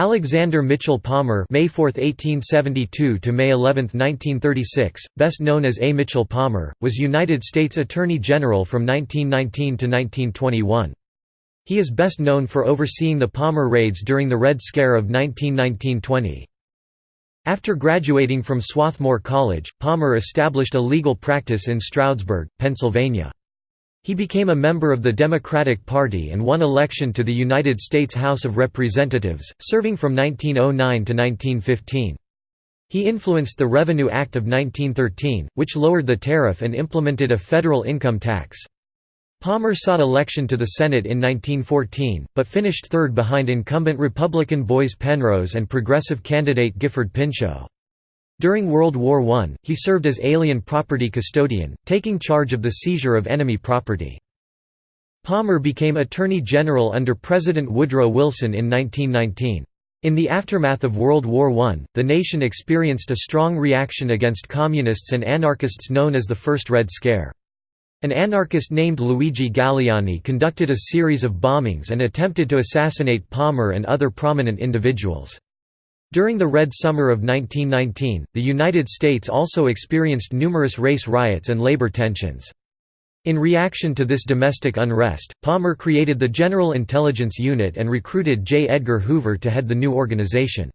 Alexander Mitchell Palmer May 4, 1872 to May 11, 1936, best known as A. Mitchell Palmer, was United States Attorney General from 1919 to 1921. He is best known for overseeing the Palmer raids during the Red Scare of 1919–20. After graduating from Swarthmore College, Palmer established a legal practice in Stroudsburg, Pennsylvania. He became a member of the Democratic Party and won election to the United States House of Representatives, serving from 1909 to 1915. He influenced the Revenue Act of 1913, which lowered the tariff and implemented a federal income tax. Palmer sought election to the Senate in 1914, but finished third behind incumbent Republican Boies Penrose and progressive candidate Gifford Pinchot. During World War I, he served as alien property custodian, taking charge of the seizure of enemy property. Palmer became Attorney General under President Woodrow Wilson in 1919. In the aftermath of World War I, the nation experienced a strong reaction against communists and anarchists known as the First Red Scare. An anarchist named Luigi Galleani conducted a series of bombings and attempted to assassinate Palmer and other prominent individuals. During the Red Summer of 1919, the United States also experienced numerous race riots and labor tensions. In reaction to this domestic unrest, Palmer created the General Intelligence Unit and recruited J. Edgar Hoover to head the new organization.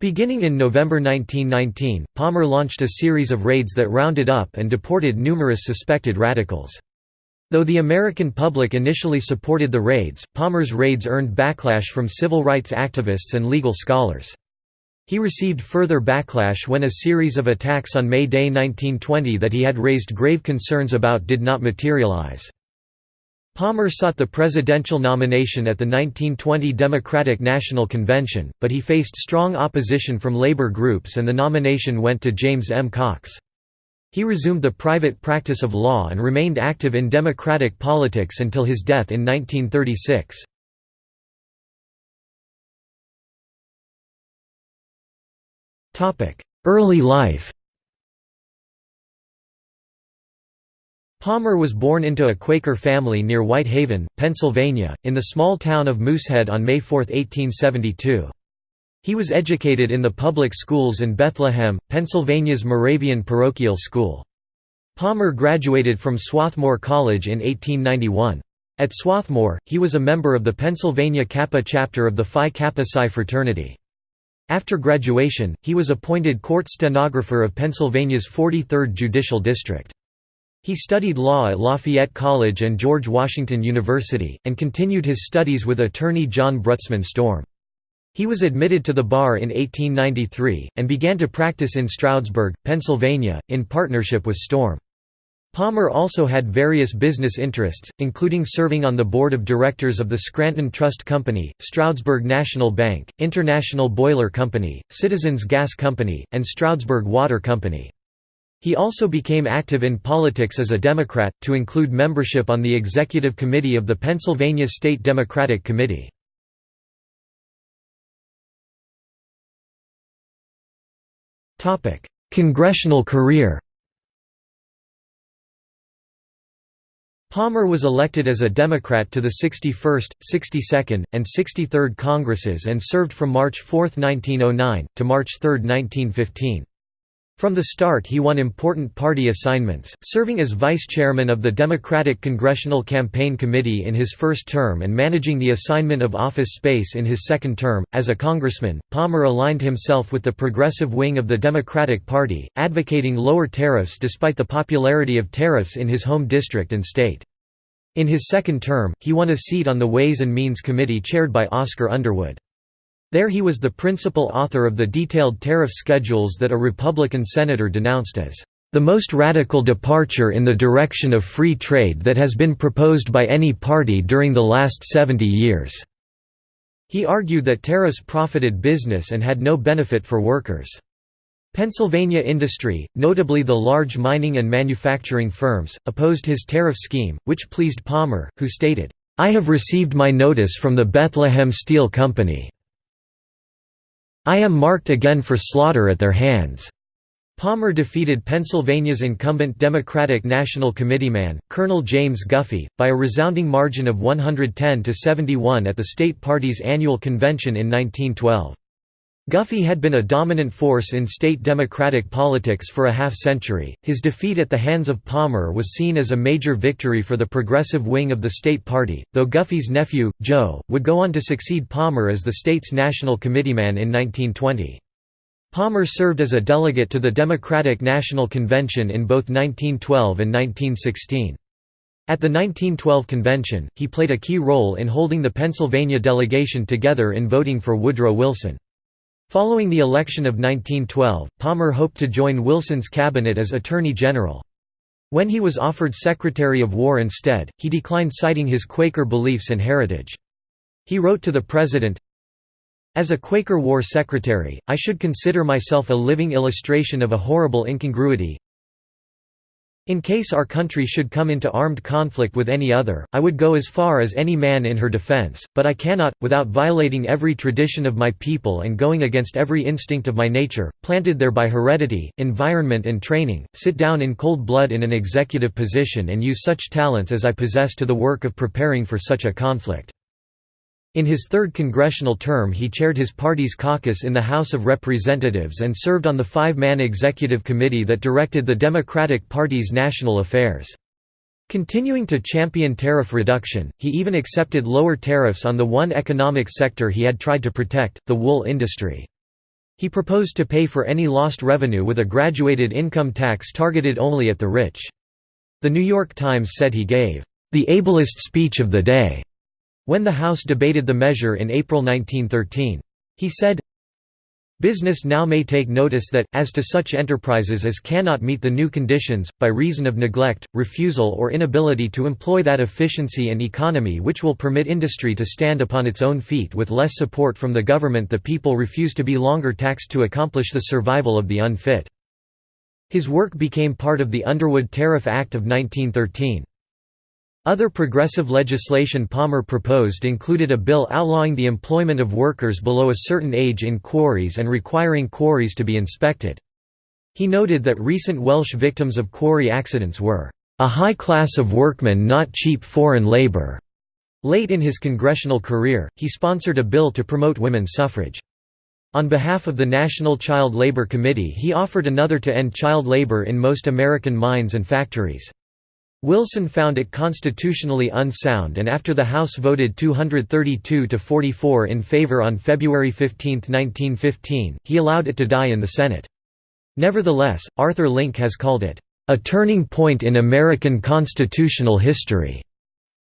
Beginning in November 1919, Palmer launched a series of raids that rounded up and deported numerous suspected radicals. Though the American public initially supported the raids, Palmer's raids earned backlash from civil rights activists and legal scholars. He received further backlash when a series of attacks on May Day 1920 that he had raised grave concerns about did not materialize. Palmer sought the presidential nomination at the 1920 Democratic National Convention, but he faced strong opposition from labor groups and the nomination went to James M. Cox. He resumed the private practice of law and remained active in Democratic politics until his death in 1936. Early life Palmer was born into a Quaker family near Whitehaven, Pennsylvania, in the small town of Moosehead on May 4, 1872. He was educated in the public schools in Bethlehem, Pennsylvania's Moravian Parochial School. Palmer graduated from Swarthmore College in 1891. At Swarthmore, he was a member of the Pennsylvania Kappa chapter of the Phi Kappa Psi fraternity. After graduation, he was appointed court stenographer of Pennsylvania's 43rd Judicial District. He studied law at Lafayette College and George Washington University, and continued his studies with attorney John Brutzman Storm. He was admitted to the bar in 1893, and began to practice in Stroudsburg, Pennsylvania, in partnership with Storm. Palmer also had various business interests, including serving on the board of directors of the Scranton Trust Company, Stroudsburg National Bank, International Boiler Company, Citizens Gas Company, and Stroudsburg Water Company. He also became active in politics as a Democrat, to include membership on the executive committee of the Pennsylvania State Democratic Committee. Congressional career Palmer was elected as a Democrat to the 61st, 62nd, and 63rd Congresses and served from March 4, 1909, to March 3, 1915. From the start he won important party assignments, serving as vice chairman of the Democratic Congressional Campaign Committee in his first term and managing the assignment of office space in his second term. As a congressman, Palmer aligned himself with the progressive wing of the Democratic Party, advocating lower tariffs despite the popularity of tariffs in his home district and state. In his second term, he won a seat on the Ways and Means Committee chaired by Oscar Underwood. There he was the principal author of the detailed tariff schedules that a Republican senator denounced as the most radical departure in the direction of free trade that has been proposed by any party during the last 70 years." He argued that tariffs profited business and had no benefit for workers. Pennsylvania industry, notably the large mining and manufacturing firms, opposed his tariff scheme, which pleased Palmer, who stated, "'I have received my notice from the Bethlehem Steel Company. I am marked again for slaughter at their hands. Palmer defeated Pennsylvania's incumbent Democratic National Committeeman, Colonel James Guffey, by a resounding margin of 110 to 71 at the state party's annual convention in 1912. Guffey had been a dominant force in state Democratic politics for a half-century. His defeat at the hands of Palmer was seen as a major victory for the progressive wing of the state party, though Guffey's nephew, Joe, would go on to succeed Palmer as the state's national committeeman in 1920. Palmer served as a delegate to the Democratic National Convention in both 1912 and 1916. At the 1912 convention, he played a key role in holding the Pennsylvania delegation together in voting for Woodrow Wilson. Following the election of 1912, Palmer hoped to join Wilson's cabinet as Attorney General. When he was offered Secretary of War instead, he declined citing his Quaker beliefs and heritage. He wrote to the President, as a Quaker War Secretary, I should consider myself a living illustration of a horrible incongruity. In case our country should come into armed conflict with any other, I would go as far as any man in her defense, but I cannot, without violating every tradition of my people and going against every instinct of my nature, planted there by heredity, environment and training, sit down in cold blood in an executive position and use such talents as I possess to the work of preparing for such a conflict. In his third congressional term he chaired his party's caucus in the House of Representatives and served on the five-man executive committee that directed the Democratic Party's national affairs. Continuing to champion tariff reduction, he even accepted lower tariffs on the one economic sector he had tried to protect, the wool industry. He proposed to pay for any lost revenue with a graduated income tax targeted only at the rich. The New York Times said he gave, "...the ablest speech of the day." When the House debated the measure in April 1913. He said, Business now may take notice that, as to such enterprises as cannot meet the new conditions, by reason of neglect, refusal or inability to employ that efficiency and economy which will permit industry to stand upon its own feet with less support from the government the people refuse to be longer taxed to accomplish the survival of the unfit. His work became part of the Underwood Tariff Act of 1913. Other progressive legislation Palmer proposed included a bill outlawing the employment of workers below a certain age in quarries and requiring quarries to be inspected. He noted that recent Welsh victims of quarry accidents were, "...a high class of workmen not cheap foreign labour." Late in his congressional career, he sponsored a bill to promote women's suffrage. On behalf of the National Child Labor Committee he offered another to end child labor in most American mines and factories. Wilson found it constitutionally unsound and after the House voted 232 to 44 in favor on February 15, 1915, he allowed it to die in the Senate. Nevertheless, Arthur Link has called it, "...a turning point in American constitutional history",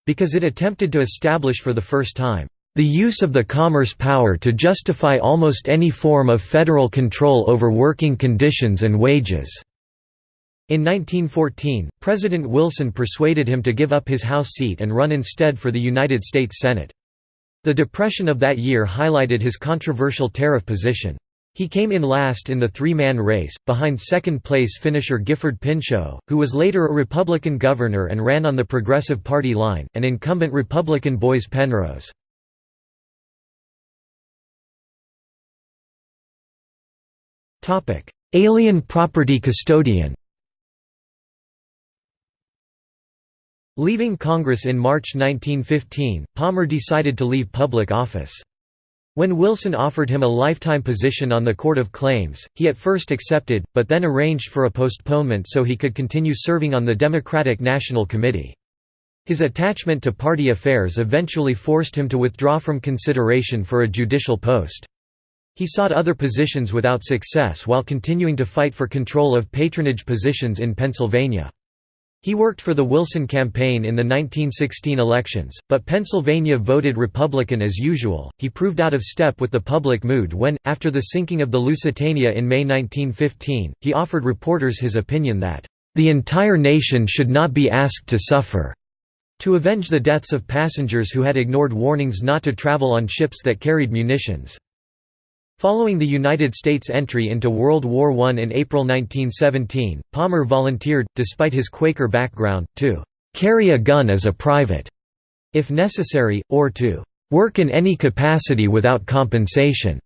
because it attempted to establish for the first time, "...the use of the commerce power to justify almost any form of federal control over working conditions and wages." In 1914, President Wilson persuaded him to give up his House seat and run instead for the United States Senate. The Depression of that year highlighted his controversial tariff position. He came in last in the three-man race, behind second-place finisher Gifford Pinchot, who was later a Republican governor and ran on the Progressive Party line, and incumbent Republican Boies Penrose. Alien property custodian Leaving Congress in March 1915, Palmer decided to leave public office. When Wilson offered him a lifetime position on the Court of Claims, he at first accepted, but then arranged for a postponement so he could continue serving on the Democratic National Committee. His attachment to party affairs eventually forced him to withdraw from consideration for a judicial post. He sought other positions without success while continuing to fight for control of patronage positions in Pennsylvania. He worked for the Wilson campaign in the 1916 elections, but Pennsylvania voted Republican as usual. He proved out of step with the public mood when, after the sinking of the Lusitania in May 1915, he offered reporters his opinion that, the entire nation should not be asked to suffer, to avenge the deaths of passengers who had ignored warnings not to travel on ships that carried munitions. Following the United States' entry into World War I in April 1917, Palmer volunteered, despite his Quaker background, to "...carry a gun as a private", if necessary, or to "...work in any capacity without compensation."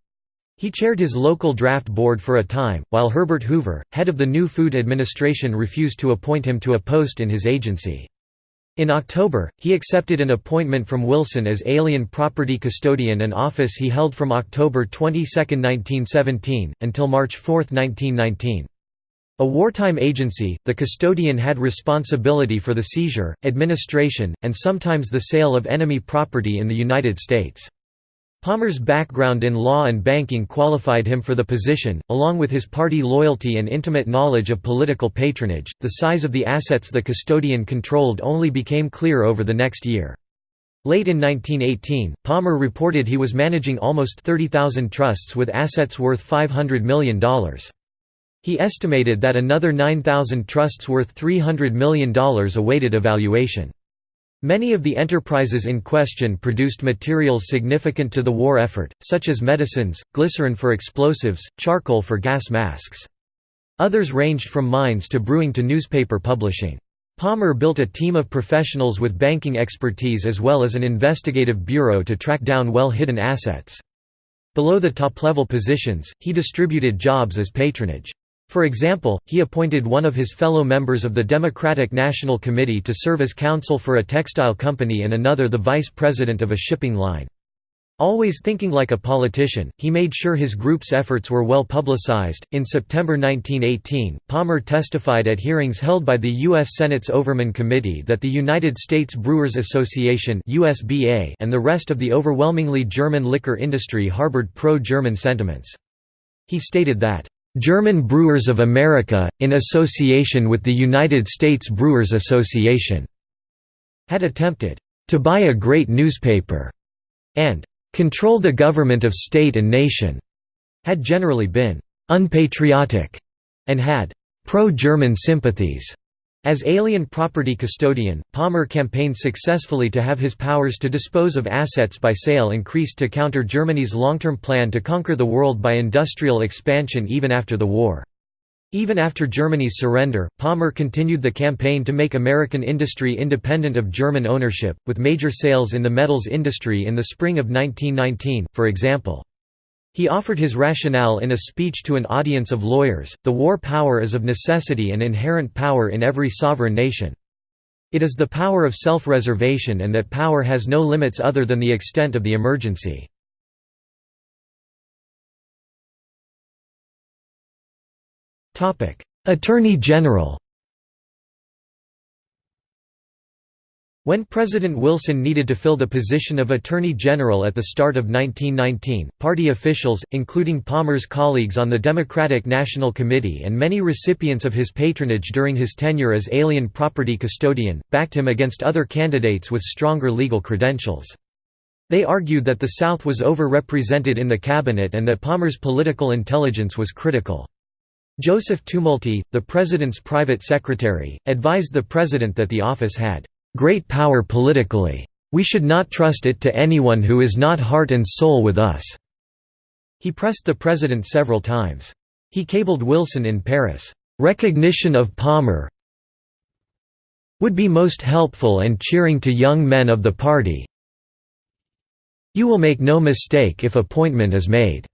He chaired his local draft board for a time, while Herbert Hoover, head of the new Food Administration refused to appoint him to a post in his agency. In October, he accepted an appointment from Wilson as Alien Property Custodian an office he held from October 22, 1917, until March 4, 1919. A wartime agency, the custodian had responsibility for the seizure, administration, and sometimes the sale of enemy property in the United States. Palmer's background in law and banking qualified him for the position, along with his party loyalty and intimate knowledge of political patronage. The size of the assets the custodian controlled only became clear over the next year. Late in 1918, Palmer reported he was managing almost 30,000 trusts with assets worth $500 million. He estimated that another 9,000 trusts worth $300 million awaited evaluation. Many of the enterprises in question produced materials significant to the war effort, such as medicines, glycerin for explosives, charcoal for gas masks. Others ranged from mines to brewing to newspaper publishing. Palmer built a team of professionals with banking expertise as well as an investigative bureau to track down well-hidden assets. Below the top-level positions, he distributed jobs as patronage. For example, he appointed one of his fellow members of the Democratic National Committee to serve as counsel for a textile company and another the vice president of a shipping line. Always thinking like a politician, he made sure his group's efforts were well publicized. In September 1918, Palmer testified at hearings held by the U.S. Senate's Overman Committee that the United States Brewers Association (USBA) and the rest of the overwhelmingly German liquor industry harbored pro-German sentiments. He stated that German Brewers of America, in association with the United States Brewers Association, had attempted to buy a great newspaper and control the government of state and nation, had generally been unpatriotic, and had pro-German sympathies. As alien property custodian, Palmer campaigned successfully to have his powers to dispose of assets by sale increased to counter Germany's long-term plan to conquer the world by industrial expansion even after the war. Even after Germany's surrender, Palmer continued the campaign to make American industry independent of German ownership, with major sales in the metals industry in the spring of 1919, for example. He offered his rationale in a speech to an audience of lawyers, the war power is of necessity an inherent power in every sovereign nation. It is the power of self-reservation and that power has no limits other than the extent of the emergency. Attorney General When President Wilson needed to fill the position of Attorney General at the start of 1919, party officials, including Palmer's colleagues on the Democratic National Committee and many recipients of his patronage during his tenure as alien property custodian, backed him against other candidates with stronger legal credentials. They argued that the South was over-represented in the cabinet and that Palmer's political intelligence was critical. Joseph Tumulty, the president's private secretary, advised the president that the office had great power politically. We should not trust it to anyone who is not heart and soul with us." He pressed the president several times. He cabled Wilson in Paris, "...recognition of Palmer would be most helpful and cheering to young men of the party. You will make no mistake if appointment is made.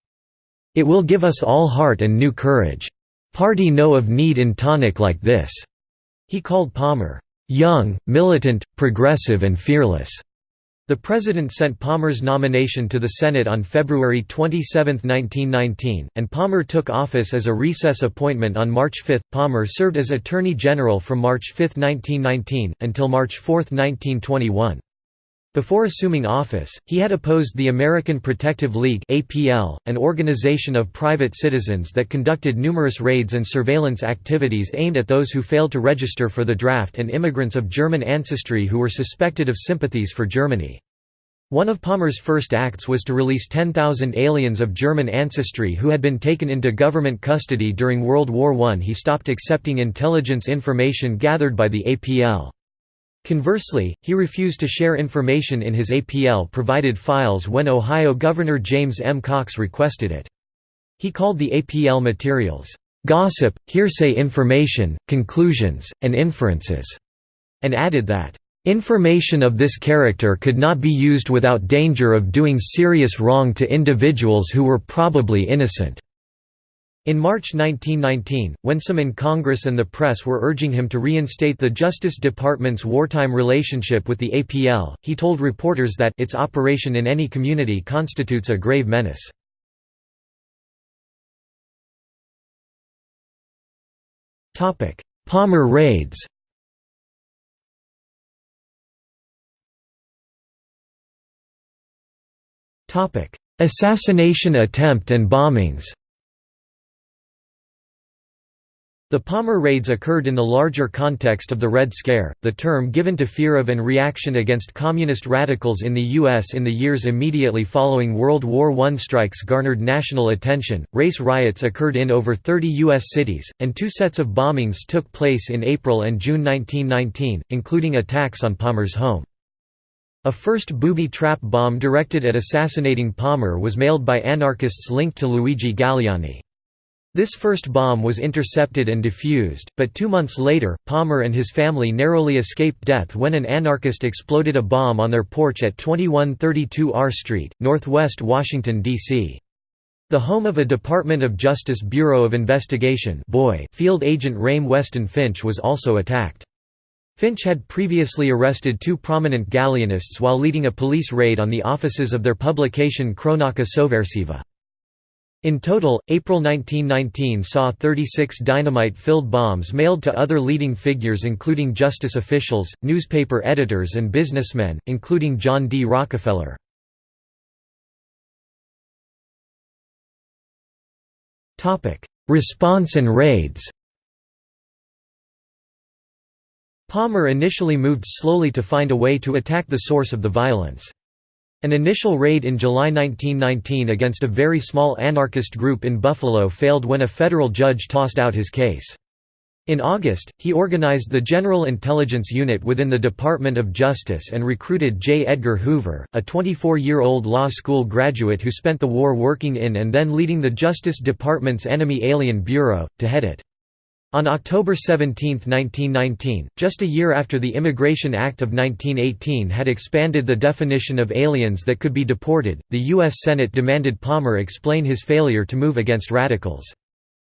It will give us all heart and new courage. Party know of need in tonic like this." He called Palmer, young, militant, progressive and fearless. The President sent Palmer's nomination to the Senate on February 27, 1919, and Palmer took office as a recess appointment on March 5. Palmer served as Attorney General from March 5, 1919, until March 4, 1921. Before assuming office, he had opposed the American Protective League (APL), an organization of private citizens that conducted numerous raids and surveillance activities aimed at those who failed to register for the draft and immigrants of German ancestry who were suspected of sympathies for Germany. One of Palmer's first acts was to release 10,000 aliens of German ancestry who had been taken into government custody during World War I. He stopped accepting intelligence information gathered by the APL. Conversely, he refused to share information in his APL-provided files when Ohio Governor James M. Cox requested it. He called the APL materials, "...gossip, hearsay information, conclusions, and inferences", and added that, Information of this character could not be used without danger of doing serious wrong to individuals who were probably innocent." In March 1919, when some in Congress and the press were urging him to reinstate the Justice Department's wartime relationship with the APL, he told reporters that its operation in any community constitutes a grave menace. Palmer raids Assassination attempt and bombings The Palmer raids occurred in the larger context of the Red Scare, the term given to fear of and reaction against communist radicals in the U.S. in the years immediately following World War I. Strikes garnered national attention. Race riots occurred in over 30 U.S. cities, and two sets of bombings took place in April and June 1919, including attacks on Palmer's home. A first booby trap bomb directed at assassinating Palmer was mailed by anarchists linked to Luigi Galleani. This first bomb was intercepted and defused, but two months later, Palmer and his family narrowly escaped death when an anarchist exploded a bomb on their porch at 2132 R Street, northwest Washington, D.C. The home of a Department of Justice Bureau of Investigation boy field agent Rayme Weston Finch was also attacked. Finch had previously arrested two prominent Galleanists while leading a police raid on the offices of their publication Cronaca Sovversiva. In total, April 1919 saw 36 dynamite-filled bombs mailed to other leading figures including justice officials, newspaper editors and businessmen, including John D. Rockefeller. Response and raids Palmer initially moved slowly to find a way to attack the source of the violence. An initial raid in July 1919 against a very small anarchist group in Buffalo failed when a federal judge tossed out his case. In August, he organized the General Intelligence Unit within the Department of Justice and recruited J. Edgar Hoover, a 24-year-old law school graduate who spent the war working in and then leading the Justice Department's Enemy Alien Bureau, to head it. On October 17, 1919, just a year after the Immigration Act of 1918 had expanded the definition of aliens that could be deported, the U.S. Senate demanded Palmer explain his failure to move against radicals.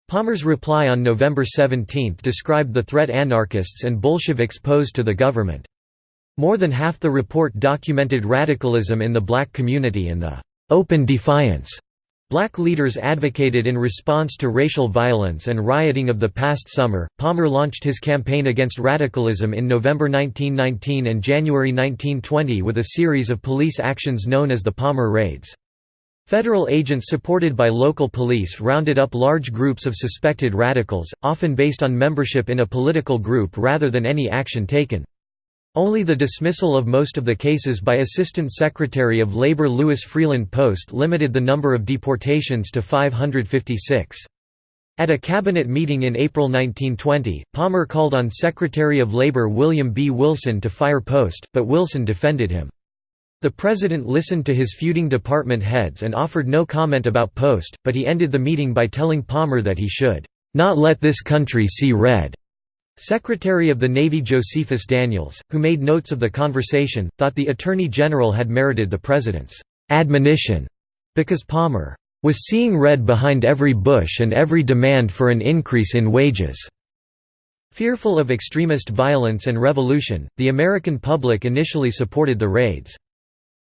Palmer's reply on November 17 described the threat anarchists and Bolsheviks posed to the government. More than half the report documented radicalism in the black community and the «open defiance» Black leaders advocated in response to racial violence and rioting of the past summer. Palmer launched his campaign against radicalism in November 1919 and January 1920 with a series of police actions known as the Palmer Raids. Federal agents supported by local police rounded up large groups of suspected radicals, often based on membership in a political group rather than any action taken. Only the dismissal of most of the cases by Assistant Secretary of Labor Louis Freeland Post limited the number of deportations to 556. At a cabinet meeting in April 1920, Palmer called on Secretary of Labor William B. Wilson to fire Post, but Wilson defended him. The president listened to his feuding department heads and offered no comment about Post, but he ended the meeting by telling Palmer that he should, "...not let this country see red." Secretary of the Navy Josephus Daniels, who made notes of the conversation, thought the Attorney General had merited the President's admonition because Palmer was seeing red behind every bush and every demand for an increase in wages. Fearful of extremist violence and revolution, the American public initially supported the raids.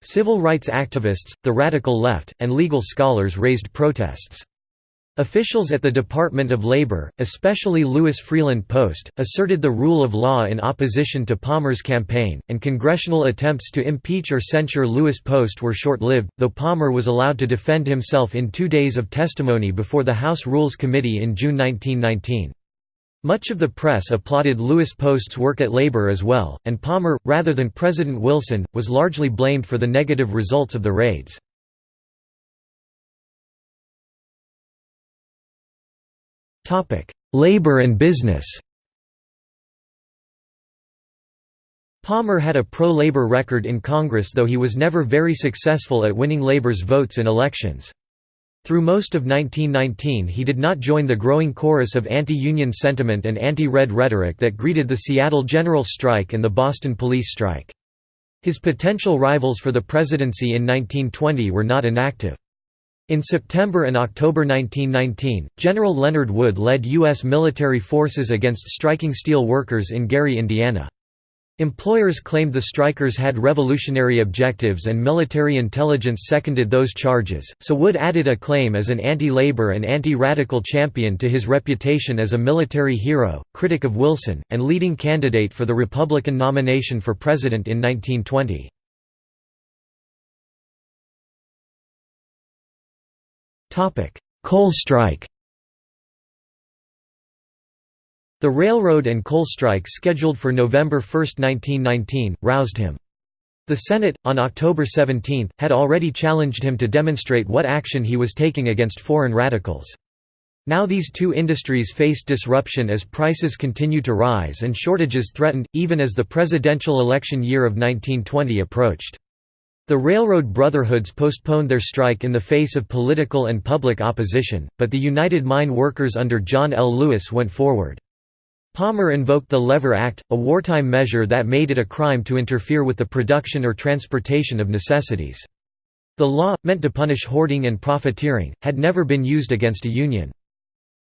Civil rights activists, the radical left, and legal scholars raised protests. Officials at the Department of Labor, especially Louis Freeland Post, asserted the rule of law in opposition to Palmer's campaign, and congressional attempts to impeach or censure Louis Post were short-lived, though Palmer was allowed to defend himself in two days of testimony before the House Rules Committee in June 1919. Much of the press applauded Louis Post's work at Labor as well, and Palmer, rather than President Wilson, was largely blamed for the negative results of the raids. Labor and business Palmer had a pro-labor record in Congress though he was never very successful at winning labor's votes in elections. Through most of 1919 he did not join the growing chorus of anti-union sentiment and anti-red rhetoric that greeted the Seattle general strike and the Boston police strike. His potential rivals for the presidency in 1920 were not inactive. In September and October 1919, General Leonard Wood led U.S. military forces against striking steel workers in Gary, Indiana. Employers claimed the strikers had revolutionary objectives and military intelligence seconded those charges, so Wood added a claim as an anti-labor and anti-radical champion to his reputation as a military hero, critic of Wilson, and leading candidate for the Republican nomination for president in 1920. Coal strike The railroad and coal strike scheduled for November 1, 1919, roused him. The Senate, on October 17, had already challenged him to demonstrate what action he was taking against foreign radicals. Now these two industries faced disruption as prices continued to rise and shortages threatened, even as the presidential election year of 1920 approached. The railroad brotherhoods postponed their strike in the face of political and public opposition, but the United Mine Workers under John L. Lewis went forward. Palmer invoked the Lever Act, a wartime measure that made it a crime to interfere with the production or transportation of necessities. The law, meant to punish hoarding and profiteering, had never been used against a union.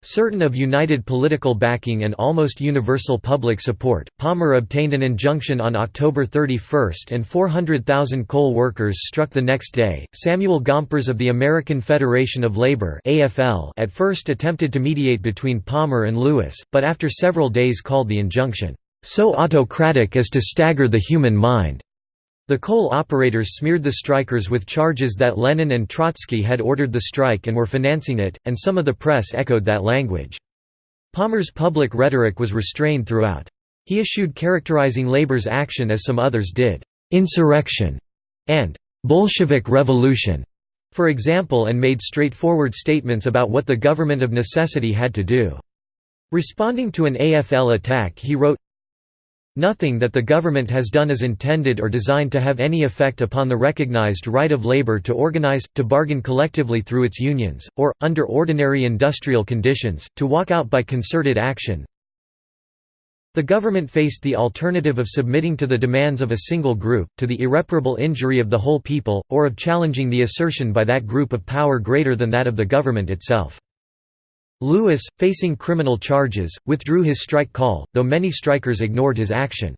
Certain of united political backing and almost universal public support, Palmer obtained an injunction on October 31 and 400,000 coal workers struck the next day. Samuel Gompers of the American Federation of Labor (AFL) at first attempted to mediate between Palmer and Lewis, but after several days called the injunction so autocratic as to stagger the human mind. The coal operators smeared the strikers with charges that Lenin and Trotsky had ordered the strike and were financing it, and some of the press echoed that language. Palmer's public rhetoric was restrained throughout. He issued characterizing labor's action as some others did, "'insurrection' and "'Bolshevik revolution' for example and made straightforward statements about what the government of necessity had to do. Responding to an AFL attack he wrote, Nothing that the government has done is intended or designed to have any effect upon the recognized right of labor to organize, to bargain collectively through its unions, or, under ordinary industrial conditions, to walk out by concerted action. The government faced the alternative of submitting to the demands of a single group, to the irreparable injury of the whole people, or of challenging the assertion by that group of power greater than that of the government itself. Lewis, facing criminal charges, withdrew his strike call, though many strikers ignored his action.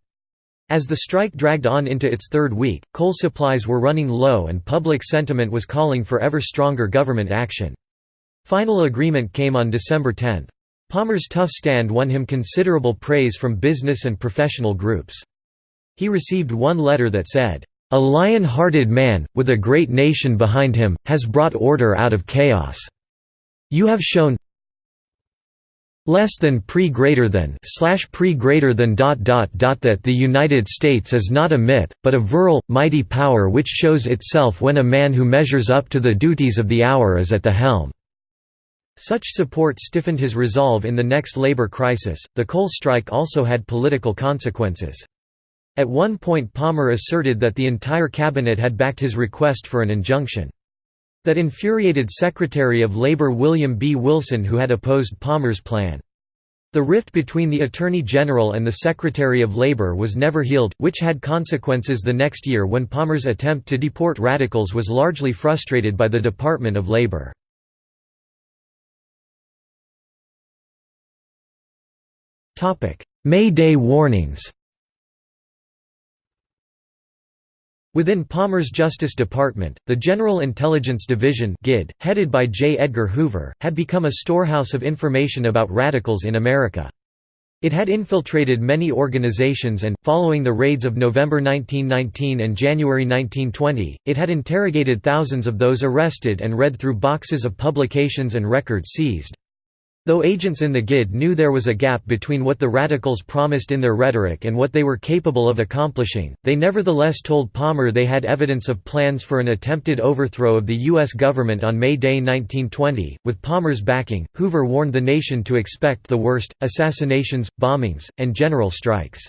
As the strike dragged on into its third week, coal supplies were running low and public sentiment was calling for ever stronger government action. Final agreement came on December 10. Palmer's tough stand won him considerable praise from business and professional groups. He received one letter that said, "...a lion-hearted man, with a great nation behind him, has brought order out of chaos. You have shown less than pre greater than slash pre greater than dot dot dot that the United States is not a myth, but a virile, mighty power which shows itself when a man who measures up to the duties of the hour is at the helm. Such support stiffened his resolve in the next labor crisis. The coal strike also had political consequences. At one point Palmer asserted that the entire cabinet had backed his request for an injunction. That infuriated Secretary of Labor William B. Wilson who had opposed Palmer's plan. The rift between the Attorney General and the Secretary of Labor was never healed, which had consequences the next year when Palmer's attempt to deport radicals was largely frustrated by the Department of Labor. May Day warnings Within Palmer's Justice Department, the General Intelligence Division GID, headed by J. Edgar Hoover, had become a storehouse of information about radicals in America. It had infiltrated many organizations and, following the raids of November 1919 and January 1920, it had interrogated thousands of those arrested and read through boxes of publications and records seized. Though agents in the GID knew there was a gap between what the radicals promised in their rhetoric and what they were capable of accomplishing, they nevertheless told Palmer they had evidence of plans for an attempted overthrow of the U.S. government on May Day 1920. With Palmer's backing, Hoover warned the nation to expect the worst assassinations, bombings, and general strikes.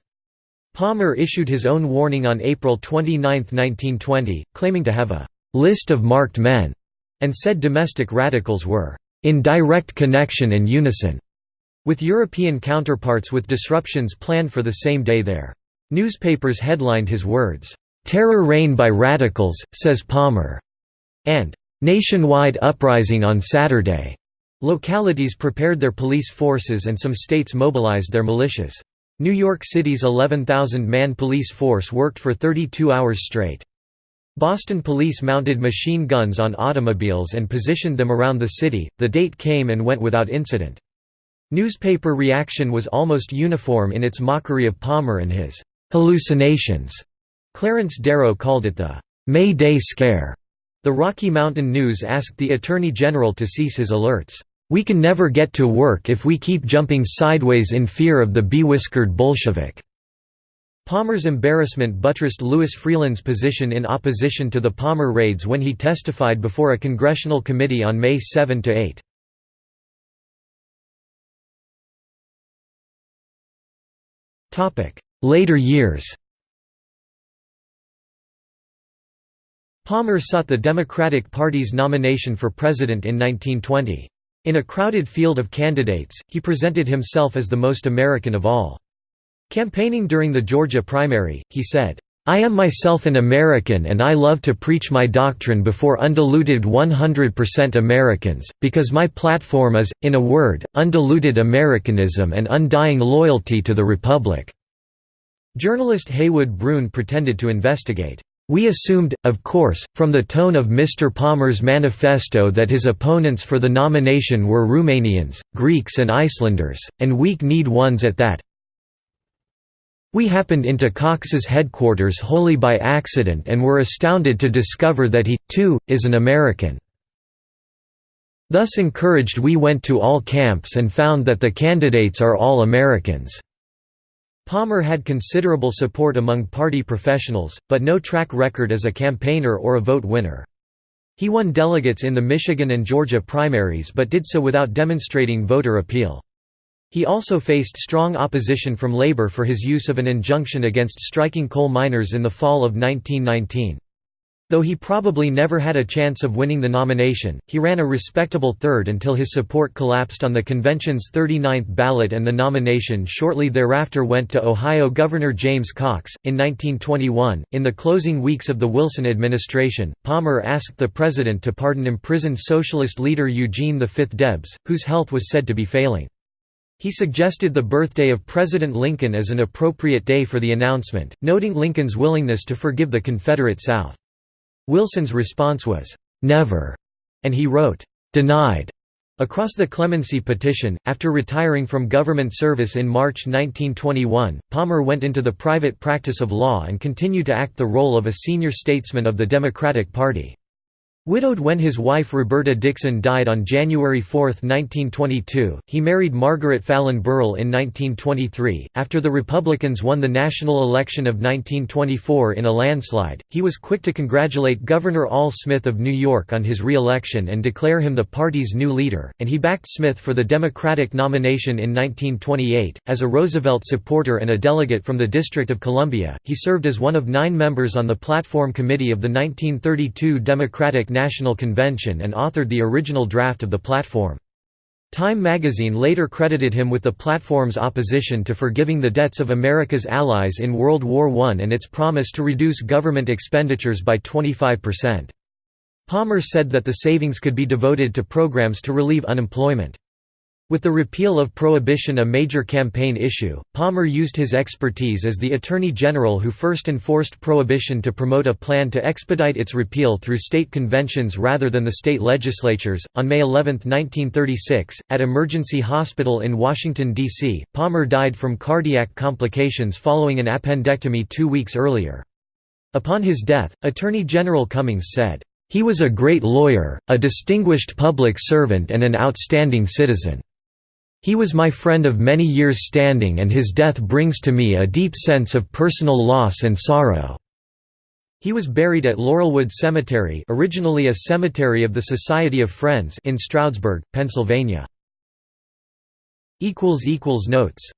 Palmer issued his own warning on April 29, 1920, claiming to have a list of marked men and said domestic radicals were in direct connection and unison with European counterparts with disruptions planned for the same day there. Newspapers headlined his words, "'Terror Reign by Radicals,' says Palmer", and "'Nationwide Uprising on Saturday'". Localities prepared their police forces and some states mobilized their militias. New York City's 11,000-man police force worked for 32 hours straight. Boston police mounted machine guns on automobiles and positioned them around the city. The date came and went without incident. Newspaper reaction was almost uniform in its mockery of Palmer and his hallucinations. Clarence Darrow called it the May Day Scare. The Rocky Mountain News asked the Attorney General to cease his alerts. We can never get to work if we keep jumping sideways in fear of the bewhiskered Bolshevik." Palmer's embarrassment buttressed Louis Freeland's position in opposition to the Palmer raids when he testified before a congressional committee on May 7–8. Later years Palmer sought the Democratic Party's nomination for president in 1920. In a crowded field of candidates, he presented himself as the most American of all. Campaigning during the Georgia primary, he said, I am myself an American and I love to preach my doctrine before undiluted 100% Americans, because my platform is, in a word, undiluted Americanism and undying loyalty to the Republic." Journalist Heywood Broun pretended to investigate. We assumed, of course, from the tone of Mr. Palmer's manifesto that his opponents for the nomination were Romanians, Greeks and Icelanders, and weak-kneed ones at that. We happened into Cox's headquarters wholly by accident and were astounded to discover that he, too, is an American. Thus encouraged we went to all camps and found that the candidates are all Americans. Palmer had considerable support among party professionals, but no track record as a campaigner or a vote winner. He won delegates in the Michigan and Georgia primaries but did so without demonstrating voter appeal. He also faced strong opposition from labor for his use of an injunction against striking coal miners in the fall of 1919. Though he probably never had a chance of winning the nomination, he ran a respectable third until his support collapsed on the convention's 39th ballot and the nomination shortly thereafter went to Ohio Governor James Cox. In 1921, in the closing weeks of the Wilson administration, Palmer asked the president to pardon imprisoned socialist leader Eugene V. Debs, whose health was said to be failing. He suggested the birthday of President Lincoln as an appropriate day for the announcement, noting Lincoln's willingness to forgive the Confederate South. Wilson's response was, "'Never'", and he wrote, "'Denied' across the clemency petition. After retiring from government service in March 1921, Palmer went into the private practice of law and continued to act the role of a senior statesman of the Democratic Party. Widowed when his wife Roberta Dixon died on January 4, 1922, he married Margaret Fallon Burrell in 1923. After the Republicans won the national election of 1924 in a landslide, he was quick to congratulate Governor Al Smith of New York on his re election and declare him the party's new leader, and he backed Smith for the Democratic nomination in 1928. As a Roosevelt supporter and a delegate from the District of Columbia, he served as one of nine members on the Platform Committee of the 1932 Democratic National Convention and authored the original draft of the platform. Time magazine later credited him with the platform's opposition to forgiving the debts of America's allies in World War I and its promise to reduce government expenditures by 25%. Palmer said that the savings could be devoted to programs to relieve unemployment. With the repeal of prohibition a major campaign issue, Palmer used his expertise as the Attorney General who first enforced prohibition to promote a plan to expedite its repeal through state conventions rather than the state legislatures. On May 11, 1936, at Emergency Hospital in Washington, D.C., Palmer died from cardiac complications following an appendectomy two weeks earlier. Upon his death, Attorney General Cummings said, He was a great lawyer, a distinguished public servant and an outstanding citizen. He was my friend of many years' standing and his death brings to me a deep sense of personal loss and sorrow." He was buried at Laurelwood Cemetery originally a cemetery of the Society of Friends in Stroudsburg, Pennsylvania. Notes